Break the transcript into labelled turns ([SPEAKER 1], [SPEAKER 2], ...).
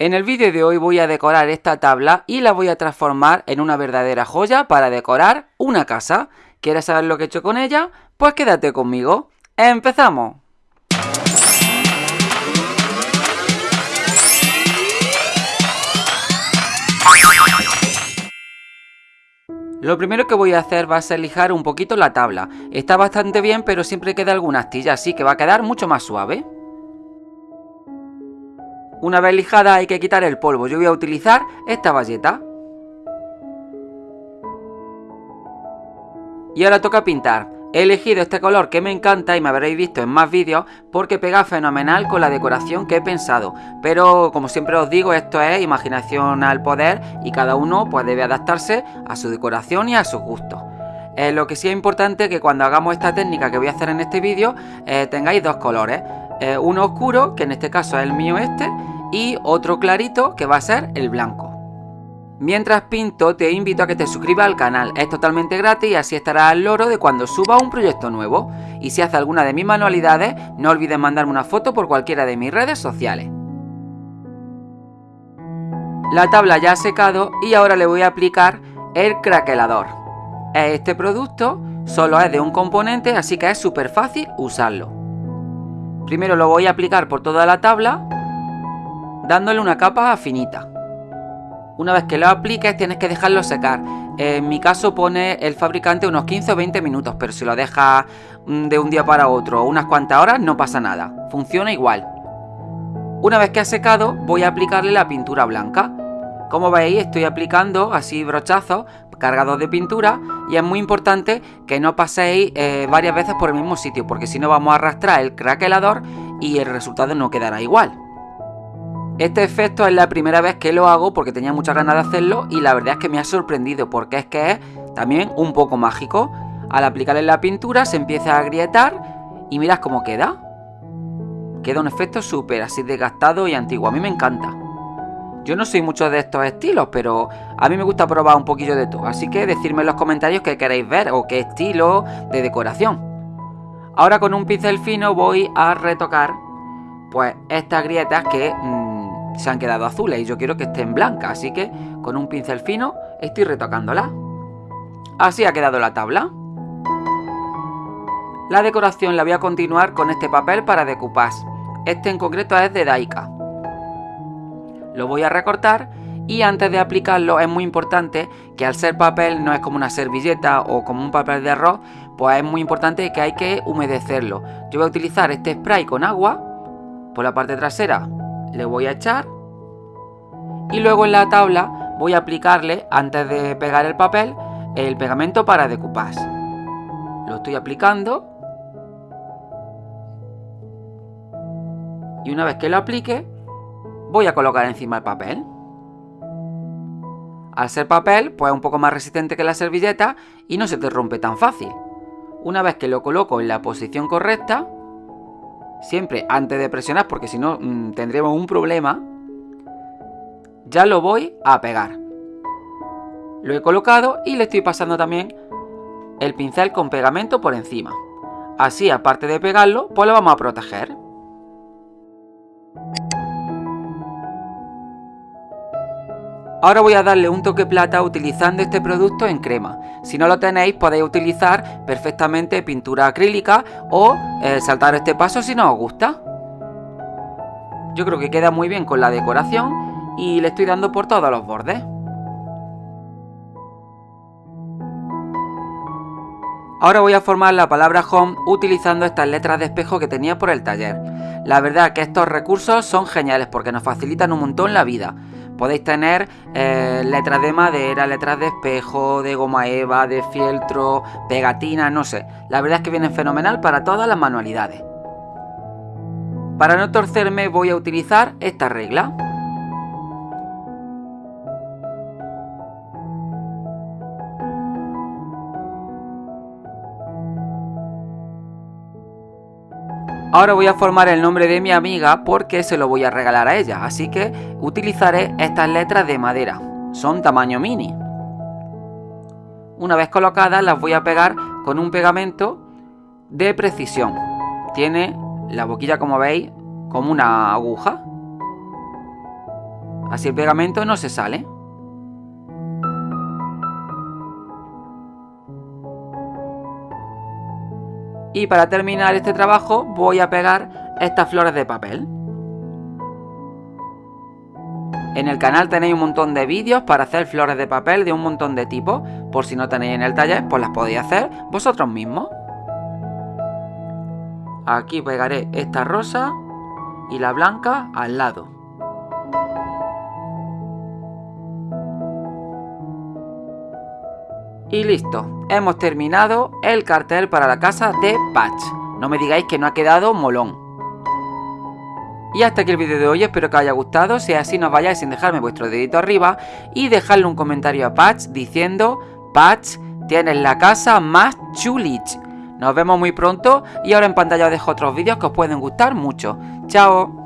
[SPEAKER 1] En el vídeo de hoy voy a decorar esta tabla y la voy a transformar en una verdadera joya para decorar una casa. ¿Quieres saber lo que he hecho con ella? Pues quédate conmigo. ¡Empezamos! Lo primero que voy a hacer va a ser lijar un poquito la tabla. Está bastante bien, pero siempre queda alguna astilla, así que va a quedar mucho más suave. Una vez lijada hay que quitar el polvo. Yo voy a utilizar esta bayeta. Y ahora toca pintar. He elegido este color que me encanta y me habréis visto en más vídeos porque pega fenomenal con la decoración que he pensado. Pero como siempre os digo, esto es imaginación al poder y cada uno pues debe adaptarse a su decoración y a sus gustos. Eh, lo que sí es importante que cuando hagamos esta técnica que voy a hacer en este vídeo eh, tengáis dos colores. Eh, uno oscuro, que en este caso es el mío este, y otro clarito que va a ser el blanco. Mientras pinto te invito a que te suscribas al canal, es totalmente gratis y así estarás al loro de cuando suba un proyecto nuevo. Y si haces alguna de mis manualidades, no olvides mandarme una foto por cualquiera de mis redes sociales. La tabla ya ha secado y ahora le voy a aplicar el craquelador. Este producto solo es de un componente, así que es súper fácil usarlo. Primero lo voy a aplicar por toda la tabla dándole una capa finita. Una vez que lo apliques tienes que dejarlo secar. En mi caso pone el fabricante unos 15 o 20 minutos, pero si lo dejas mm, de un día para otro unas cuantas horas no pasa nada. Funciona igual. Una vez que ha secado voy a aplicarle la pintura blanca. Como veis estoy aplicando así brochazos cargados de pintura y es muy importante que no paséis eh, varias veces por el mismo sitio porque si no vamos a arrastrar el craquelador y el resultado no quedará igual. Este efecto es la primera vez que lo hago porque tenía muchas ganas de hacerlo y la verdad es que me ha sorprendido porque es que es también un poco mágico. Al aplicarle la pintura se empieza a agrietar y mirad cómo queda. Queda un efecto súper así desgastado y antiguo. A mí me encanta. Yo no soy mucho de estos estilos, pero a mí me gusta probar un poquillo de todo. Así que decidme en los comentarios qué queréis ver o qué estilo de decoración. Ahora con un pincel fino voy a retocar pues estas grietas que mm, se han quedado azules y yo quiero que estén blancas, así que con un pincel fino estoy retocándola. Así ha quedado la tabla. La decoración la voy a continuar con este papel para decoupage. Este en concreto es de Daika. Lo voy a recortar y antes de aplicarlo es muy importante que al ser papel no es como una servilleta o como un papel de arroz, pues es muy importante que hay que humedecerlo. Yo voy a utilizar este spray con agua por la parte trasera le voy a echar y luego en la tabla voy a aplicarle, antes de pegar el papel, el pegamento para decoupage. Lo estoy aplicando y una vez que lo aplique voy a colocar encima el papel. Al ser papel, pues es un poco más resistente que la servilleta y no se te rompe tan fácil. Una vez que lo coloco en la posición correcta, siempre antes de presionar, porque si no mm, tendremos un problema, ya lo voy a pegar. Lo he colocado y le estoy pasando también el pincel con pegamento por encima. Así, aparte de pegarlo, pues lo vamos a proteger. Ahora voy a darle un toque plata utilizando este producto en crema. Si no lo tenéis podéis utilizar perfectamente pintura acrílica o eh, saltar este paso si no os gusta. Yo creo que queda muy bien con la decoración y le estoy dando por todos los bordes. Ahora voy a formar la palabra home utilizando estas letras de espejo que tenía por el taller. La verdad que estos recursos son geniales porque nos facilitan un montón la vida. Podéis tener eh, letras de madera, letras de espejo, de goma eva, de fieltro, pegatina, no sé. La verdad es que vienen fenomenal para todas las manualidades. Para no torcerme voy a utilizar esta regla. Ahora voy a formar el nombre de mi amiga porque se lo voy a regalar a ella, así que utilizaré estas letras de madera, son tamaño mini. Una vez colocadas las voy a pegar con un pegamento de precisión. Tiene la boquilla como veis como una aguja. Así el pegamento no se sale. Y para terminar este trabajo voy a pegar estas flores de papel. En el canal tenéis un montón de vídeos para hacer flores de papel de un montón de tipos. Por si no tenéis en el taller, pues las podéis hacer vosotros mismos. Aquí pegaré esta rosa y la blanca al lado. Y listo, hemos terminado el cartel para la casa de Patch. No me digáis que no ha quedado molón. Y hasta aquí el vídeo de hoy, espero que os haya gustado, si así no vayáis sin dejarme vuestro dedito arriba y dejarle un comentario a Patch diciendo Patch, tienes la casa más chulich. Nos vemos muy pronto y ahora en pantalla os dejo otros vídeos que os pueden gustar mucho. ¡Chao!